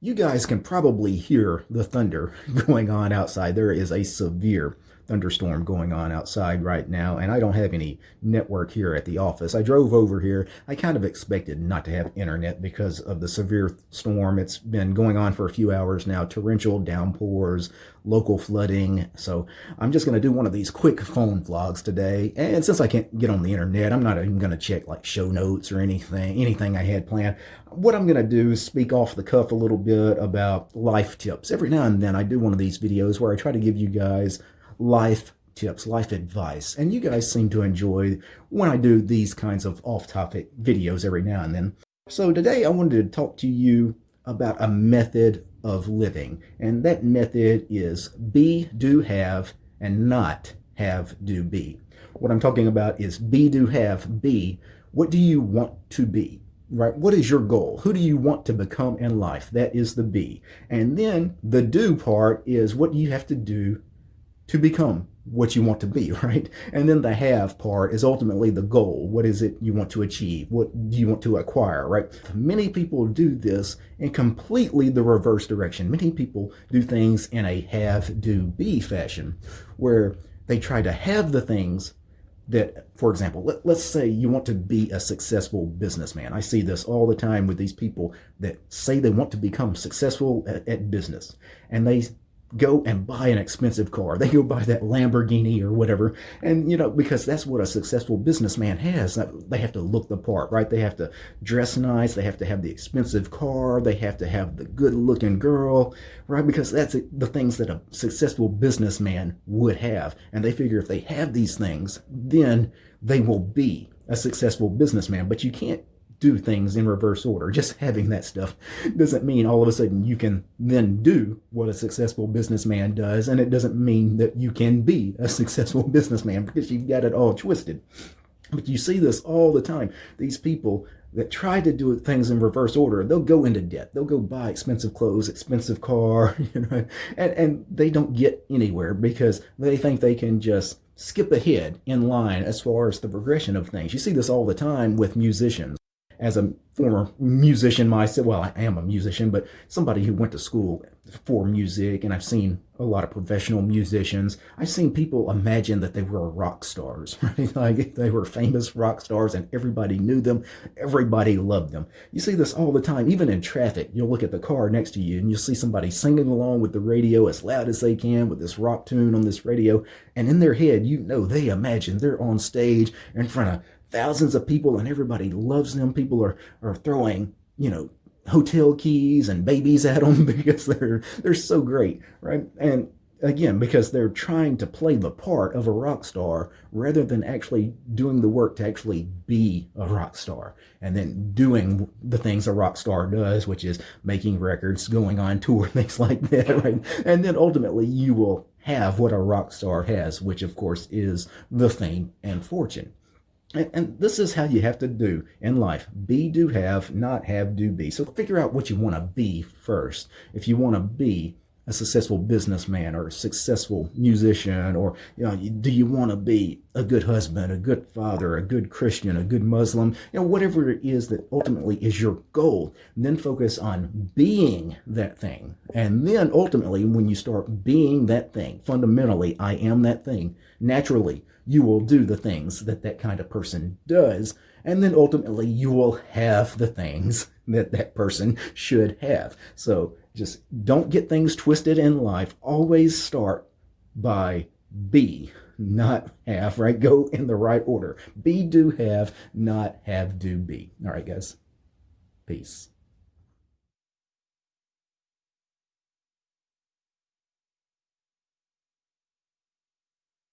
You guys can probably hear the thunder going on outside. There is a severe thunderstorm going on outside right now, and I don't have any network here at the office. I drove over here. I kind of expected not to have internet because of the severe storm. It's been going on for a few hours now, torrential downpours, local flooding. So I'm just going to do one of these quick phone vlogs today. And since I can't get on the internet, I'm not even going to check like show notes or anything, anything I had planned. What I'm going to do is speak off the cuff a little bit about life tips. Every now and then I do one of these videos where I try to give you guys life tips, life advice. And you guys seem to enjoy when I do these kinds of off-topic videos every now and then. So today I wanted to talk to you about a method of living. And that method is be, do, have, and not have, do, be. What I'm talking about is be, do, have, be. What do you want to be? right? What is your goal? Who do you want to become in life? That is the be. And then the do part is what do you have to do to become what you want to be, right? And then the have part is ultimately the goal. What is it you want to achieve? What do you want to acquire, right? Many people do this in completely the reverse direction. Many people do things in a have, do, be fashion where they try to have the things that, for example, let, us say you want to be a successful businessman. I see this all the time with these people that say they want to become successful at, at business and they go and buy an expensive car. They go buy that Lamborghini or whatever. And, you know, because that's what a successful businessman has. They have to look the part, right? They have to dress nice. They have to have the expensive car. They have to have the good looking girl, right? Because that's the things that a successful businessman would have. And they figure if they have these things, then they will be a successful businessman. But you can't do things in reverse order. Just having that stuff doesn't mean all of a sudden you can then do what a successful businessman does. And it doesn't mean that you can be a successful businessman because you've got it all twisted. But you see this all the time. These people that try to do things in reverse order, they'll go into debt. They'll go buy expensive clothes, expensive car, you know, and, and they don't get anywhere because they think they can just skip ahead in line as far as the progression of things. You see this all the time with musicians as a former musician myself, well, I am a musician, but somebody who went to school for music, and I've seen a lot of professional musicians. I've seen people imagine that they were rock stars, right? Like they were famous rock stars and everybody knew them, everybody loved them. You see this all the time, even in traffic. You'll look at the car next to you and you'll see somebody singing along with the radio as loud as they can with this rock tune on this radio. And in their head, you know, they imagine they're on stage in front of thousands of people and everybody loves them. People are, are throwing, you know, hotel keys and babies at them because they're, they're so great, right? And again, because they're trying to play the part of a rock star rather than actually doing the work to actually be a rock star and then doing the things a rock star does, which is making records, going on tour, things like that, right? And then ultimately you will have what a rock star has, which of course is the fame and fortune. And, this is how you have to do in life. Be, do, have, not have, do, be. So figure out what you want to be first. If you want to be a successful businessman or a successful musician, or you know, do you want to be a good husband, a good father, a good Christian, a good Muslim, you know, whatever it is that ultimately is your goal. Then focus on being that thing. And then ultimately, when you start being that thing, fundamentally, I am that thing, naturally, you will do the things that that kind of person does. And then ultimately you will have the things that that person should have. So just don't get things twisted in life. Always start by be, not have, right? Go in the right order. Be, do, have, not have, do, be. All right, guys. Peace.